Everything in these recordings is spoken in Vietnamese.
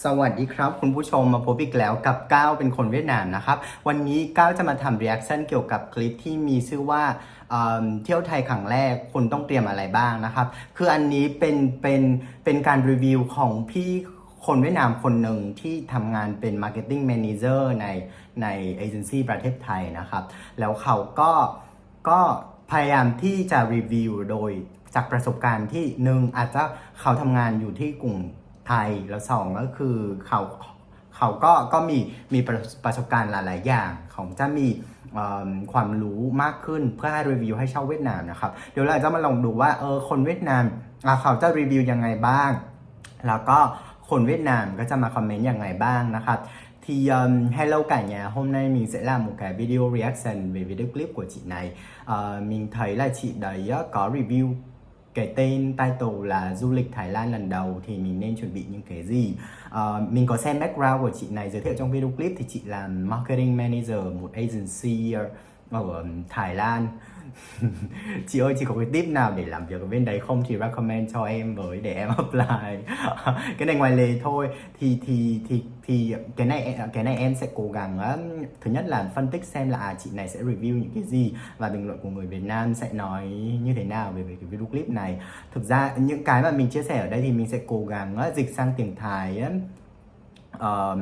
สวัสดีครับ คุณผู้ชมมาพบอีกแล้วกับก้าวเป็นคนเวียดนามนะครับ วันนี้ก้าวจะมาทำ reaction เกี่ยวกับคลิปที่มีชื่อว่าเเที่ยวไทยครั้งแรกคุณต้องเตรียมอะไรบ้างนะครับ คืออันนี้เป็นเป็นเป็นการรีวิวของพี่คนเวียดนามคนหนึ่งที่ทำงานเป็น marketing manager ในในเอเจนซี่ประเทศไทยนะครับ แล้วเขาก็ก็พยายามที่จะรีวิวโดยจากประสบการณ์ที่หนึ่งอาจจะเขาทำงานอยู่ที่กลุ่ม ไทยแล้วสองก็คือเขาเขาก็ก็มีมีประสบการณ์หลาย ๆ อย่างของจะมีความรู้มากขึ้นเพื่อให้รีวิวให้เช่าเวียดนามนะครับเดี๋ยวเราจะมาลองดูว่าเออคนเวียดนามเขาจะรีวิวยังไงบ้าง แล้วก็คน Việt Nam ก็จะมาคอมเมนต์ย่างไรบ้างนะครับ Thì um, hello cả nhà, hôm nay mình sẽ làm một cái video reaction về video clip của chị này Ờ, Mình thấy là chị đấy á, có review cái tên title là du lịch Thái Lan lần đầu thì mình nên chuẩn bị những cái gì? Uh, Mình có xem background của chị này giới thiệu trong video clip thì chị là marketing manager một agency ở Thái Lan. Chị ơi chị có cái tip nào để làm việc ở bên đấy không? Thì recommend cho em với để em apply. Cái này ngoài lề thôi. Thì thì thì thì cái này cái này em sẽ cố gắng um, thứ nhất là phân tích xem là à, chị này sẽ review những cái gì và bình luận của người Việt Nam sẽ nói như thế nào về, về cái video clip này. Thực ra những cái mà mình chia sẻ ở đây thì mình sẽ cố gắng uh, dịch sang tiếng Thái um, uh,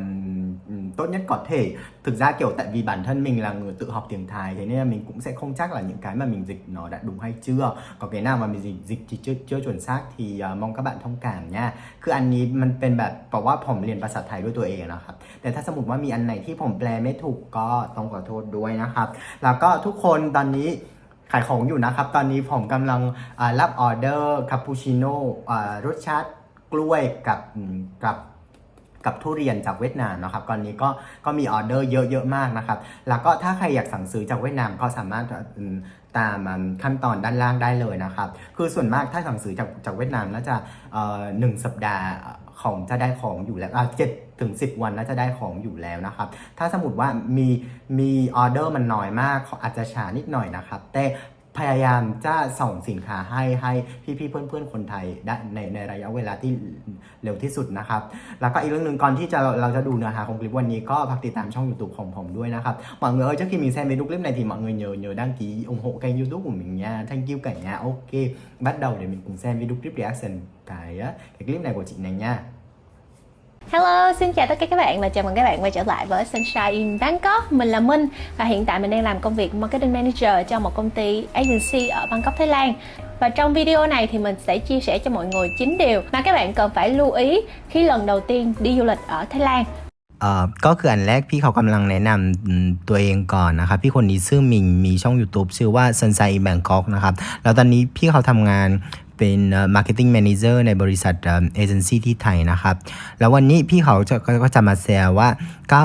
tốt nhất có thể thực ra kiểu tại vì bản thân mình là người tự học tiếng Thái thế nên là mình cũng sẽ không chắc là những cái mà mình dịch nó đã đúng hay chưa có cái nào mà mình dịch dịch thì chưa chưa chuẩn xác thì uh, mong các bạn thông cảm nha คืออันนี้มันเป็นแบบบอกว่าผมเรียนภาษาไทยด้วยตัวเองนะครับ แต่ถ้าสมมติว่ามีอันไหนที่ผมแปลไม่ถูกก็ต้องขอโทษด้วยนะครับ แล้วก็ทุกคนตอนนี้ขายของอยู่นะครับ ตอนนี้ผมกำลังรับออเดอร์คาปูชิโน่รสชาติกล้วยกับกับ กับทุเรียนจากเวียดนามนะครับตอนนี้ก็ก็มีออเดอร์เยอะๆมากนะครับ แล้วก็ถ้าใครอยากสั่งซื้อจากเวียดนามก็สามารถตามขั้นตอนด้านล่างได้เลยนะครับ คือส่วนมากถ้าสั่งซื้อจากจากเวียดนามน่าจะเอ่อหนึ่งสัปดาห์ของจะได้ของอยู่แล้วเจ็ดถึงสิบวันน่าจะได้ของอยู่แล้วนะครับ ถ้าสมมติว่ามีมีออเดอร์มันน้อยมากอาจจะช้านิดหน่อยนะครับ แต่ พยายามจะส่งสินค้าให้ให้พี่ๆเพื่อนๆคนไทยได้ในในระยะเวลาที่เร็วที่สุดนะครับ แล้วก็อีกเรื่องหนึ่งก่อนที่จะเราจะดูเนื้อหาของคลิปวันนี้ก็ฝากติดตามช่อง YouTube ของผมด้วยนะครับ mọi người ơi trước khi mình xem video clip này thì mọi người nhớ nhớ đăng ký ủng hộ kênh YouTube của mình nha thank you cả nhà ok bắt đầu để mình cùng xem video clip reaction cái cái clip này của chị này nha Hello, xin chào tất cả các bạn và chào mừng các bạn quay trở lại với Sunshine in Bangkok Mình là Minh và hiện tại mình đang làm công việc Marketing Manager cho một công ty agency ở Bangkok, Thái Lan Và trong video này thì mình sẽ chia sẻ cho mọi người 9 điều mà các bạn cần phải lưu ý khi lần đầu tiên đi du lịch ở Thái Lan เอ่อก็คืออันแรกพี่เขากำลังแนะนำอืมตัวเองก่อนนะครับ พี่คนนี้ชื่อมิงมีช่อง YouTube ชื่อว่า Sunshine in Bangkok นะครับ แล้วตอนนี้พี่เขาทำงาน เป็นเอ่อ marketing manager ในบริษัทเอเจนซี่ที่ไทยนะครับ แล้ววันนี้พี่เขาจะก็ก็จะมาแชร์ว่า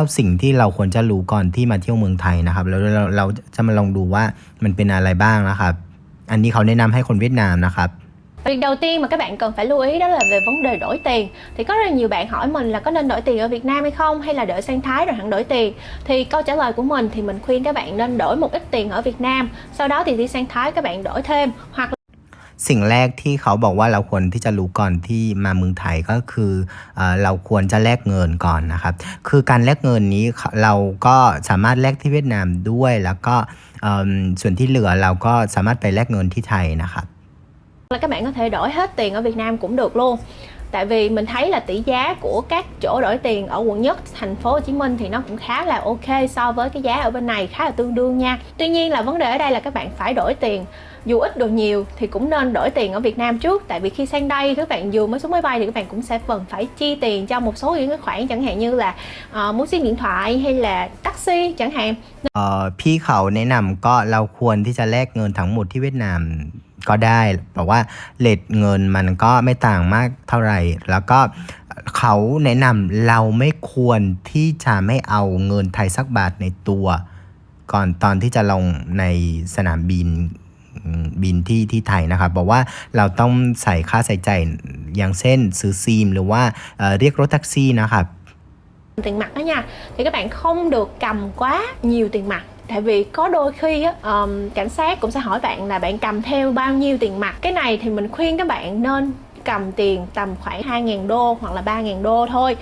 9 สิ่งที่เราควรจะรู้ก่อนที่มาเที่ยวเมืองไทยนะครับ แล้วเราเราจะมาลองดูว่ามันเป็นอะไรบ้างนะครับ อันนี้เขาแนะนำให้คนเวียดนามนะครับ Việc đầu tiên mà các bạn cần phải lưu ý đó là về vấn đề đổi tiền Thì có rất là nhiều bạn hỏi mình là có nên đổi tiền ở Việt Nam hay không Hay là đợi sang Thái rồi hẳn đổi tiền Thì câu trả lời của mình thì mình khuyên các bạn nên đổi một ít tiền ở Việt Nam Sau đó thì đi sang Thái các bạn đổi thêm Hoặc สิ่งแรกที่เขาบอกว่าเราควรที่จะรู้ก่อนที่มาเมืองไทยก็คือเอเราควรจะแลกเงินก่อนนะครับ คือการแลกเงินนี้เราก็สามารถแลกที่เวียดนามด้วย แล้วก็ส่วนที่เหลือเราก็สามารถไปแลกเงินที่ไทยนะครับ là các bạn có thể đổi hết tiền ở Việt Nam cũng được luôn tại vì mình thấy là tỷ giá của các chỗ đổi tiền ở quận nhất thành phố Hồ Chí Minh thì nó cũng khá là ok so với cái giá ở bên này khá là tương đương nha tuy nhiên là vấn đề ở đây là các bạn phải đổi tiền dù ít đồ nhiều thì cũng nên đổi tiền ở Việt Nam trước tại vì khi sang đây các bạn vừa mới xuống máy bay thì các bạn cũng sẽ cần phải chi tiền cho một số những cái khoản chẳng hạn như là uh, muốn sim điện thoại hay là taxi chẳng hạn เอ่อพี่เขาแนะนำก็เราควรที่จะแลกเงินทั้งหมดที่เวียดนาม ก็ได้บอกว่าเลทเงินมันก็ไม่ต่างมากเท่าไหร่ แล้วก็เขาแนะนำเราไม่ควรที่จะไม่เอาเงินไทยสักบาทในตัว ก่อนตอนที่จะลงในสนามบินบินที่ที่ไทยนะครับบอกว่าเราต้องใส่ค่าใส่ใจอย่างเช่นซื้อซิมหรือว่าเเรียกรถแท็กซี่นะครับ tiền mặt đó nha thì các bạn không được cầm quá nhiều tiền mặt tại vì có đôi khi á, ờm, cảnh sát cũng sẽ hỏi bạn là bạn cầm theo bao nhiêu tiền mặt cái này thì mình khuyên các bạn nên cầm tiền tầm khoảng 2.000 đô hoặc là 3.000 đô thôi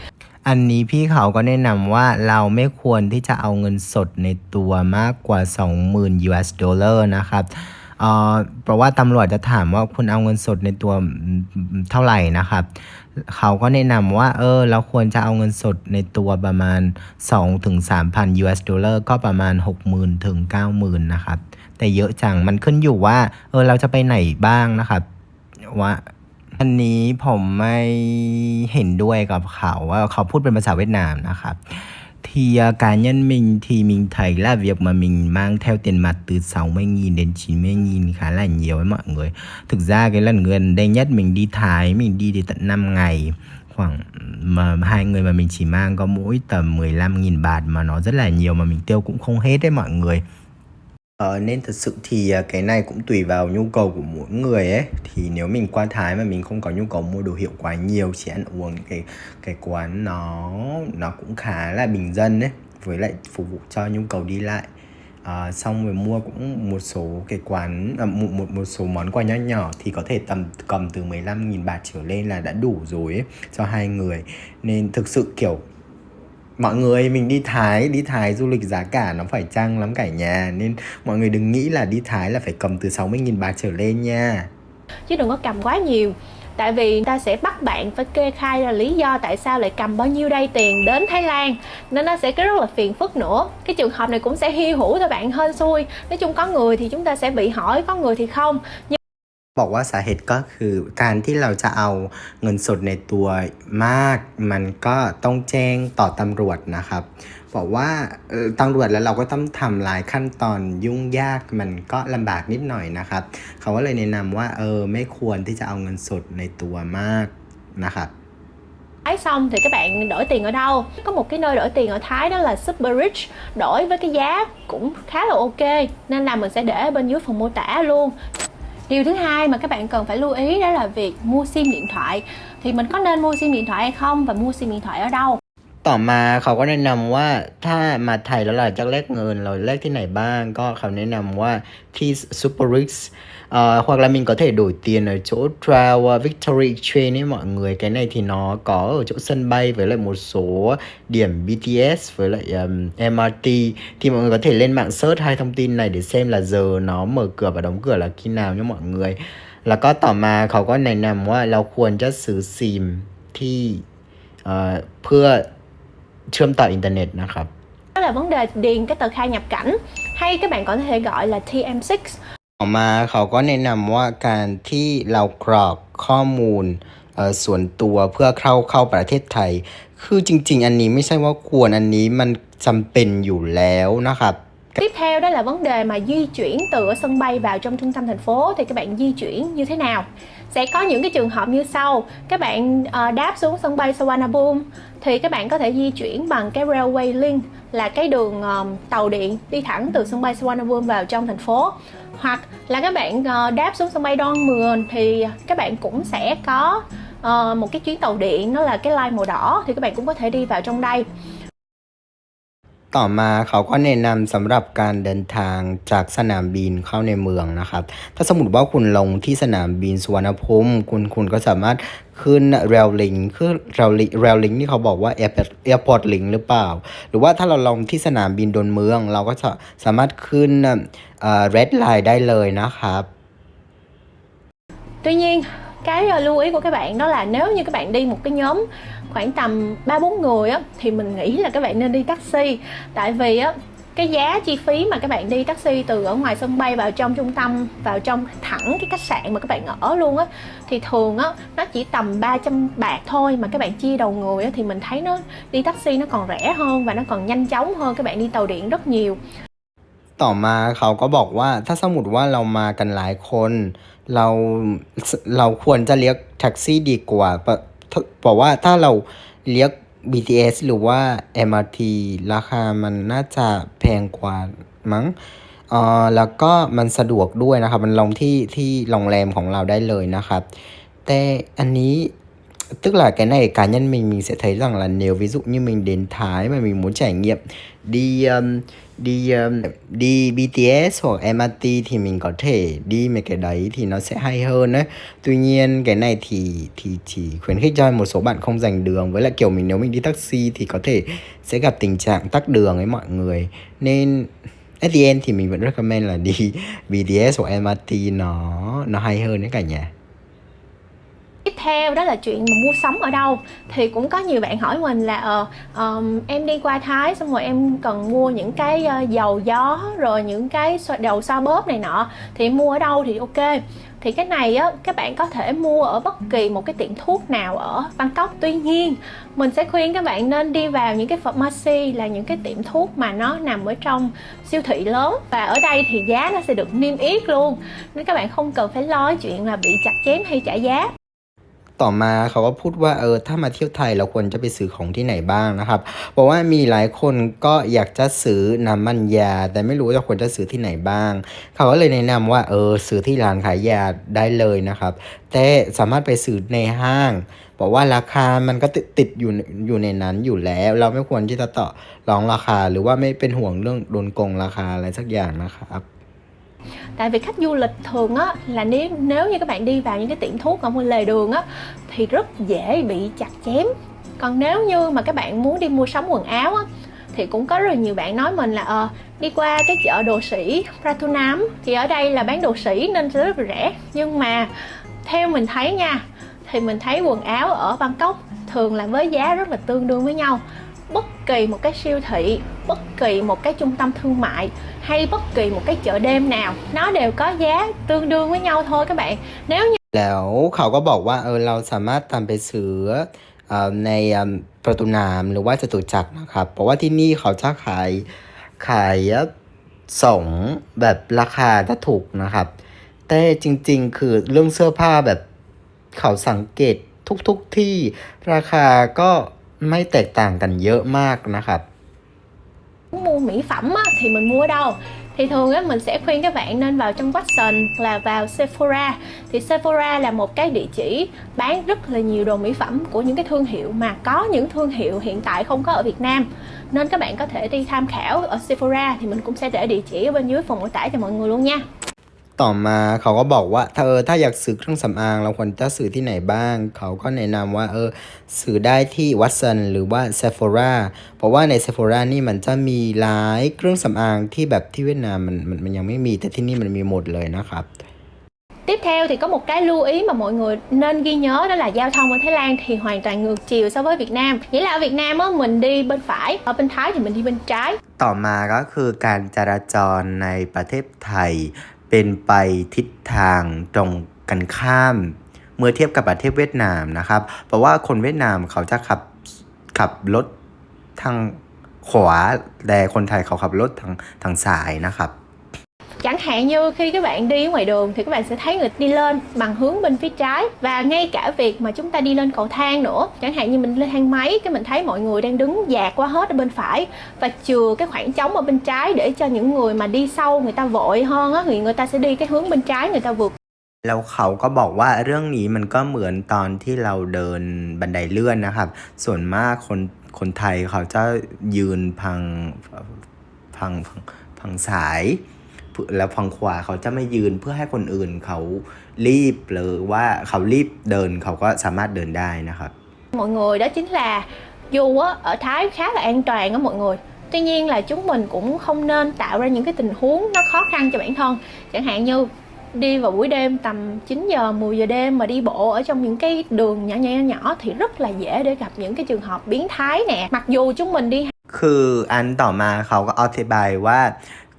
อันนี้พี่เขาก็แนะนำว่าเราไม่ควรที่จะเอาเงินสดในตัวมากกว่า 20,000 US ดอลลาร์นะครับ เอ่อเพราะว่าตำรวจจะถามว่าคุณเอาเงินสดในตัวเท่าไหร่นะครับเขาก็แนะนำว่าเออเราควรจะเอาเงินสดในตัวประมาณ2ถึง3,000 US ดอลลาร์ก็ประมาณ 60,000ถึง90,000นะครับแต่เยอะจังมันขึ้นอยู่ว่าเออเราจะไปไหนบ้างนะครับว่าอันนี้ผมไม่เห็นด้วยกับเขาว่าเขาพูดเป็นภาษาเวียดนามนะครับ. Thì uh, cá nhân mình thì mình thấy là việc mà mình mang theo tiền mặt từ 60.000 đến 90.000 khá là nhiều với mọi người. Thực ra cái lần gần đây nhất mình đi Thái, mình đi đến tận 5 ngày. Khoảng mà hai người mà mình chỉ mang có mỗi tầm 15.000 bạt mà nó rất là nhiều mà mình tiêu cũng không hết đấy mọi người. Ờ, nên thật sự thì à, cái này cũng tùy vào nhu cầu của mỗi người ấy. Thì nếu mình qua Thái mà mình không có nhu cầu mua đồ hiệu quá nhiều chỉ ăn uống cái cái quán nó nó cũng khá là bình dân ấy với lại phục vụ cho nhu cầu đi lại. À, xong rồi mua cũng một số cái quán à, một, một một số món quà nhỏ nhỏ thì có thể tầm cầm từ 15.000 baht trở lên là đã đủ rồi ấy cho hai người. Nên thực sự kiểu mọi người, mình đi Thái đi Thái du lịch giá cả nó phải chăng lắm cả nhà? Nên mọi người đừng nghĩ là đi Thái là phải cầm từ 60.000 bạc trở lên nha. Chứ đừng có cầm quá nhiều. Tại vì người ta sẽ bắt bạn phải kê khai là lý do tại sao lại cầm bao nhiêu đây tiền đến Thái Lan. Nên nó sẽ cái rất là phiền phức nữa. Cái trường hợp này cũng sẽ hy hữu cho bạn hên xui. Nói chung có người thì chúng ta sẽ bị hỏi, có người thì không. Nhưng บอกว่าสาเหตุก็คือการที่เราจะเอาเงินสดในตัวมาก มันก็ต้องแจ้งต่อตำรวจนะครับ บอกว่าตำรวจแล้วเราก็ต้องทำหลายขั้นตอนยุ่งยากมันก็ลำบากนิดหน่อยนะครับ เขาก็เลยแนะนำว่าเออไม่ควรที่จะเอาเงินสดในตัวมากนะครับ Thái xong thì các bạn đổi tiền ở đâu? Có một cái nơi đổi tiền ở Thái đó là Super Rich Đổi với cái giá cũng khá là ok Nên là mình sẽ để bên dưới phần mô tả luôn Điều thứ hai mà các bạn cần phải lưu ý đó là việc mua sim điện thoại Thì mình có nên mua sim điện thoại hay không và mua sim điện thoại ở đâu? ต่อมาเขาก็แนะนำว่าถ้ามาไทยแล้วเราจะแลกเงินเราแลกที่ไหนบ้าง ก็เขาแนะนำว่าที่ Super Rix uh, hoặc là mình có thể đổi tiền ở chỗ Travel Victory Exchange ấy mọi người cái này thì nó có ở chỗ sân bay với lại một số điểm BTS với lại um, MRT thì mọi người có thể lên mạng search hai thông tin này để xem là giờ nó mở cửa và đóng cửa là khi nào nhé mọi người แล้วก็ต่อมาเขาก็แนะนำว่าเราควรจะซื้อซิมที่เอ่อเพื่อ เชื่อมต่ออินเทอร์เน็ตนะครับ Đó là vấn đề điền cái tờ khai nhập cảnh Hay các bạn có thể gọi là TM6 ต่อมาเขาก็แนะนำว่าการที่เรากรอกข้อมูลเอ่อส่วนตัวเพื่อเข้าเข้าประเทศไทย คือจริง ๆ อันนี้ไม่ใช่ว่าควรอันนี้มันจำเป็นอยู่แล้วนะครับ Tiếp theo đó là vấn đề mà di chuyển từ ở sân bay vào trong trung tâm thành phố thì các bạn di chuyển như thế nào? Sẽ có những cái trường hợp như sau. Các bạn uh, đáp xuống sân bay Suvarnabhumi thì các bạn có thể di chuyển bằng cái railway link là cái đường um, tàu điện đi thẳng từ sân bay Suvarnabhumi vào trong thành phố. Hoặc là các bạn uh, đáp xuống sân bay Don Mueang thì các bạn cũng sẽ có uh, một cái chuyến tàu điện nó là cái line màu đỏ thì các bạn cũng có thể đi vào trong đây. ต่อมาเขาก็แนะนำสำหรับการเดินทางจากสนามบินเข้าในเมืองนะครับ ถ้าสมมติว่าคุณลงที่สนามบินสุวรรณภูมิคุณคุณก็สามารถขึ้นเรลลิงคือเรลลิงเรลลิงที่เขาบอกว่าแอร์แอร์พอร์ตลิงหรือเปล่า หรือว่าถ้าเราลงที่สนามบินดอนเมือง เราก็จะสามารถขึ้นเอ่อ red line ได้เลยนะครับ Tuy nhiên cái lưu ý của các bạn đó là nếu như các bạn đi một cái nhóm khoảng tầm 3 4 người á thì mình nghĩ là các bạn nên đi taxi tại vì á cái giá chi phí mà các bạn đi taxi từ ở ngoài sân bay vào trong trung tâm vào trong thẳng cái khách sạn mà các bạn ở luôn á thì thường á nó chỉ tầm 300 bạc thôi mà các bạn chia đầu người á thì mình thấy nó đi taxi nó còn rẻ hơn và nó còn nhanh chóng hơn các bạn đi tàu điện rất nhiều ต่อมาเขาก็บอกว่าถ้าสมมติว่าเรามากันหลายคน เราเราควรจะเรียกแท็กซี่ดีกว่าเพราะ บอกว่าถ้าเราเรียก BTS หรือว่า MRT ราคามันน่าจะแพงกว่ามั้งเออแล้วก็มันสะดวกด้วยนะครับ มันลงที่ที่โรงแรมของเราได้เลยนะครับ แต่อันนี้ tức là cái này cá nhân mình mình sẽ thấy rằng là nếu ví dụ như mình đến Thái mà mình muốn trải nghiệm đi um, đi um, đi BTS hoặc MRT thì mình có thể đi mấy cái đấy thì nó sẽ hay hơn đấy. Tuy nhiên cái này thì thì chỉ khuyến khích cho một số bạn không dành đường với lại kiểu mình nếu mình đi taxi thì có thể sẽ gặp tình trạng tắc đường ấy mọi người. Nên at the end thì mình vẫn recommend là đi BTS hoặc MRT nó nó hay hơn đấy cả nhà tiếp theo đó là chuyện mà mua sắm ở đâu. Thì cũng có nhiều bạn hỏi mình là ờ ờm, em đi qua thái xong rồi em cần mua những cái uh, dầu gió rồi những cái dầu đầu xoa bóp này nọ thì mua ở đâu thì ok. Thì cái này á các bạn có thể mua ở bất kỳ một cái tiệm thuốc nào ở Bangkok. Tuy nhiên mình sẽ khuyên các bạn nên đi vào những cái pharmacy là những cái tiệm thuốc mà nó nằm ở trong siêu thị lớn. Và ở đây thì giá nó sẽ được niêm yết luôn. Nên các bạn không cần phải lo chuyện là bị chặt chém hay trả giá. ต่อมาเขาก็พูดว่าเออถ้ามาเที่ยวไทยเราควรจะไปซื้อของที่ไหนบ้างนะครับบอกว่ามีหลายคนก็อยากจะซื้อน้ำมันยา แต่ไม่รู้ว่าควรจะซื้อที่ไหนบ้าง เขาก็เลยแนะนำว่าเออซื้อที่ร้านขายยาได้เลยนะครับ แต่สามารถไปซื้อในห้างบอกว่าราคามันก็ติดติดอยู่อยู่ในนั้นอยู่แล้ว เราไม่ควรที่จะต่อรองราคา หรือว่าไม่เป็นห่วงเรื่องโดนโกงราคาอะไรสักอย่างนะครับ tại vì khách du lịch thường á, là nếu nếu như các bạn đi vào những cái tiệm thuốc ở bên lề đường á, thì rất dễ bị chặt chém. Còn nếu như mà các bạn muốn đi mua sắm quần áo á, thì cũng có rất là nhiều bạn nói mình là ờ đi qua cái chợ đồ sĩ Pratunam thì ở đây là bán đồ sĩ nên sẽ rất là rẻ. Nhưng mà theo mình thấy nha, thì mình thấy quần áo ở Bangkok thường là với giá rất là tương đương với nhau bất kỳ một cái siêu thị bất kỳ một cái trung tâm thương mại hay bất kỳ một cái chợ đêm nào nó đều có giá tương đương với nhau thôi các bạn nếu như แล้วเขาก็บอกว่าเออเราสามารถทำไปซื้อเอ่อในเอิ่มประตูน้ำหรือว่าจตุจักรนะครับ เพราะว่าที่นี่เขาจะขายขายส่งแบบราคาจะถูกนะครับ แต่จริงๆ คือเรื่องเสื้อผ้าแบบเขาสังเกตทุกๆที่ราคาก็ ไม่แตกต่างกันเยอะมากนะครับ muốn mua mỹ phẩm á, thì mình mua ở đâu thì thường á mình sẽ khuyên các bạn nên vào trong Watson là vào Sephora thì Sephora là một cái địa chỉ bán rất là nhiều đồ mỹ phẩm của những cái thương hiệu mà có những thương hiệu hiện tại không có ở Việt Nam nên các bạn có thể đi tham khảo ở Sephora thì mình cũng sẽ để địa chỉ ở bên dưới phần mô tả cho mọi người luôn nha ต่อมาเขาก็บอกว่าเธอถ้าอยากซื้อเครื่องสำอางเราควรจะซื้อที่ไหนบ้าง เขาก็แนะนำว่าเออซื้อได้ที่วัตสันหรือว่า Sephora เพราะว่าใน Sephora นี่มันจะมีหลายเครื่องสำอางที่แบบที่เวียดนามมันมันมันยังไม่มีแต่ที่นี่มันมีหมดเลยนะครับ Tiếp theo thì có một cái lưu ý mà mọi người nên ghi nhớ đó là giao thông ở Thái Lan thì hoàn toàn ngược chiều so với Việt Nam. Nghĩa là ở Việt Nam á mình đi bên phải, ở bên Thái thì mình đi bên trái. ต่อมาก็คือการจราจรในประเทศไทย เป็นไปทิศทางตรงกันข้าม เมื่อเทียบกับประเทศเวียดนามนะครับ เพราะว่าคนเวียดนามเขาจะขับขับรถทางขวาแต่คนไทยเขาขับรถทางทางซ้ายนะครับ Chẳng hạn như khi các bạn đi ở ngoài đường thì các bạn sẽ thấy người đi lên bằng hướng bên phía trái và ngay cả việc mà chúng ta đi lên cầu thang nữa. Chẳng hạn như mình lên thang máy cái mình thấy mọi người đang đứng dạt qua hết ở bên phải và chừa cái khoảng trống ở bên trái để cho những người mà đi sau người ta vội hơn á thì người ta sẽ đi cái hướng bên trái người ta vượt แล้วเขาก็บอกว่าเรื่องนี้มันก็เหมือนตอนที่เราเดินบันไดเลื่อนนะครับ ส่วนมากคนคนไทยเขาจะยืนพังพังพังพังสาย แล้วพังขวาเขาจะไม่ยืนเพื่อให้คนอื่นเขารีบหรือว่าเขารีบเดินเขาก็สามารถเดินได้นะครับ mọi người đó chính là dù á, ở Thái khá là an toàn á mọi người tuy nhiên là chúng mình cũng không nên tạo ra những cái tình huống nó khó khăn cho bản thân chẳng hạn như đi vào buổi đêm tầm 9 giờ 10 giờ đêm mà đi bộ ở trong những cái đường nhỏ nhỏ nhỏ thì rất là dễ để gặp những cái trường hợp biến thái nè mặc dù chúng mình đi คืออันต่อมาเขาก็อธิบายว่า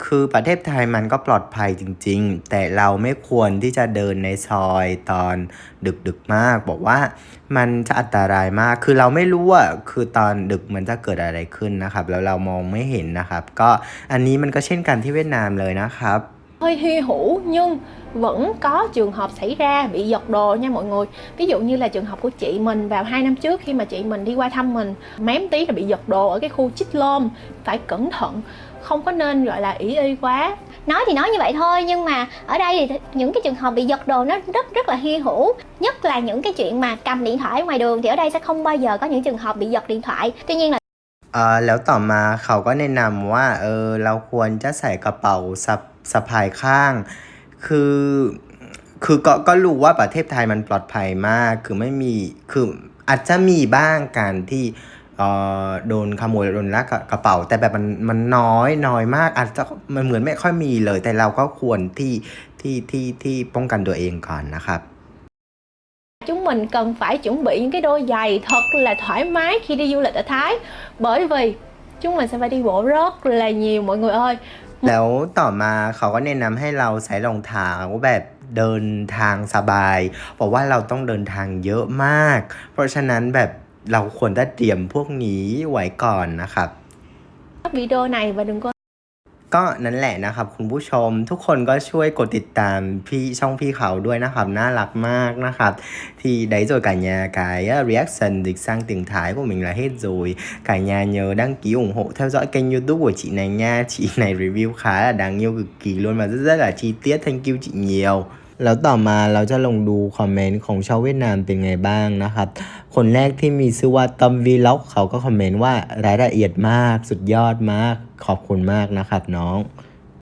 คือประเทศไทยมันก็ปลอดภัยจริง ๆ แต่เราไม่ควรที่จะเดินในซอยตอนดึกๆมาก บอกว่ามันจะอันตรายมาก คือเราไม่รู้ว่าคือตอนดึกมันจะเกิดอะไรขึ้นนะครับ แล้วเรามองไม่เห็นนะครับ ก็อันนี้มันก็เช่นกันที่เวียดนามเลยนะครับ hơi hy hữu nhưng vẫn có trường hợp xảy ra bị giật đồ nha mọi người ví dụ như là trường hợp của chị mình vào 2 năm trước khi mà chị mình đi qua thăm mình mém tí là bị giật đồ ở cái khu chích lôm phải cẩn thận không có nên gọi là ý y quá nói thì nói như vậy thôi nhưng mà ở đây thì những cái trường hợp bị giật đồ nó rất rất là hy hữu nhất là những cái chuyện mà cầm điện thoại ở ngoài đường thì ở đây sẽ không bao giờ có những trường hợp bị giật điện thoại tuy nhiên là เอ่อแล้วต่อมาเขาก็แนะนำว่าเออเราควรจะใส่กระเป๋าสะสะพายข้าง คือคือก็ก็รู้ว่าประเทศไทยมันปลอดภัยมาก คือไม่มีคืออาจจะมีบ้างการที่เอ่อ โดนขโมยโดนลักกระเป๋า แต่แบบมันมันน้อยน้อยมาก อาจจะมันเหมือนไม่ค่อยมีเลย แต่เราก็ควรที่ที่ที่ที่ป้องกันตัวเองก่อนนะครับ chúng mình cần phải chuẩn bị những cái đôi giày thật là thoải mái khi đi du lịch ở Thái bởi vì chúng mình sẽ phải đi bộ rất là nhiều mọi người ơi แล้วต่อมาเขาก็แนะนำให้เราใส่รองเท้าแบบเดินทางสบายบอกว่าเราต้องเดินทางเยอะมาก เพราะฉะนั้นแบบ เราควรจะเตรียมพวกนี้ไว้ก่อนนะครับ video này và đừng có ก็นั่นแหละนะครับคุณผู้ชมทุกคนก็ช่วยกดติดตามพี่ช่องพี่เขาด้วยนะครับน่ารักมากนะครับ thì đấy rồi cả nhà cái uh, reaction dịch sang tiếng Thái của mình là hết rồi cả nhà nhớ đăng ký ủng hộ theo dõi kênh youtube của chị này nha chị này review khá là đáng yêu cực kỳ luôn và rất rất là chi tiết thank you chị nhiều แล้วต่อมาเราจะลงดูคอมเมนต์ของชาวเวียดนามเป็นไงบ้างนะครับ คนแรกที่มีชื่อว่าตอมวีล็อกเขาก็คอมเมนต์ว่ารายละเอียดมากสุดยอดมาก ขอบคุณมากนะครับน้อง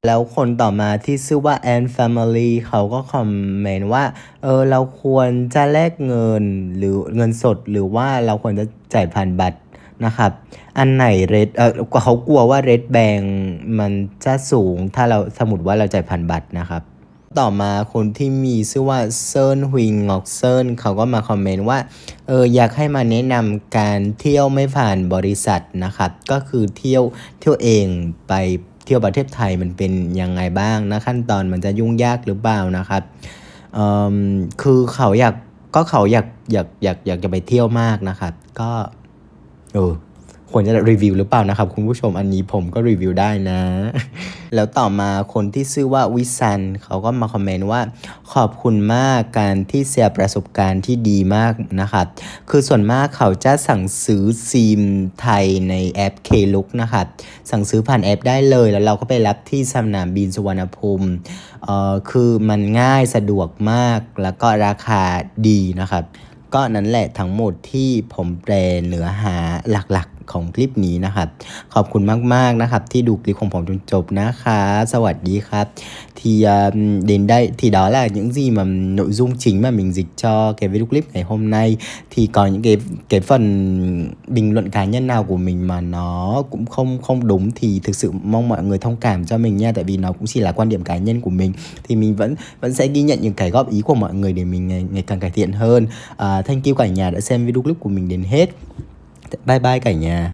แล้วคนต่อมาที่ชื่อว่า Ann Family เขาก็คอมเมนต์ว่า เออเราควรจะแลกเงินหรือเงินสดหรือว่าเราควรจะจ่ายผ่านบัตรนะครับ อันไหนเรดเออเขากลัวว่าเรดแบงมันจะสูงถ้าเราสมมติว่าเราจ่ายผ่านบัตรนะครับ ต่อมาคนที่มีชื่อว่าเซิร์นฮุยงอกเซิร์นเขาก็มาคอมเมนต์ว่าเอออยากให้มาแนะนำการเที่ยวไม่ผ่านบริษัทนะครับ ก็คือเที่ยวเที่ยวเองไปเที่ยวประเทศไทยมันเป็นยังไงบ้างนะขั้นตอนมันจะยุ่งยากหรือเปล่านะครับเออคือเขาอยากก็เขาอยากอยากอยากอยากจะไปเที่ยวมากนะครับ ก็เออ ควรจะรีวิวหรือเปล่านะครับ คุณผู้ชมอันนี้ผมก็รีวิวได้นะ แล้วต่อมาคนที่ชื่อว่าวิซันเขาก็มาคอมเมนต์ว่า ขอบคุณมากการที่เสียประสบการณ์ที่ดีมากนะครับคือส่วนมากเขาจะสั่งซื้อซิมไทยในแอป Klook นะครับสั่งซื้อผ่านแอปได้เลยแล้วเราก็ไปรับที่สนามบินสุวรรณภูมิเอ่อคือมันง่ายสะดวกมากแล้วก็ราคาดีนะครับก็นั่นแหละทั้งหมดที่ผมแปลเนื้อหาหลัก ของคลิปนี้นะครับ ขอบคุณมาก ๆ นะครับ ที่ดูคลิปของผมจนจบนะคะสวัสดีครับ thì uh, đến đây thì đó là những gì mà nội dung chính mà mình dịch cho cái video clip ngày hôm nay thì có những cái cái phần bình luận cá nhân nào của mình mà nó cũng không không đúng thì thực sự mong mọi người thông cảm cho mình nha tại vì nó cũng chỉ là quan điểm cá nhân của mình thì mình vẫn vẫn sẽ ghi nhận những cái góp ý của mọi người để mình ngày, ngày càng cải thiện hơn à, thank you cả nhà đã xem video clip của mình đến hết bye bye cả nhà.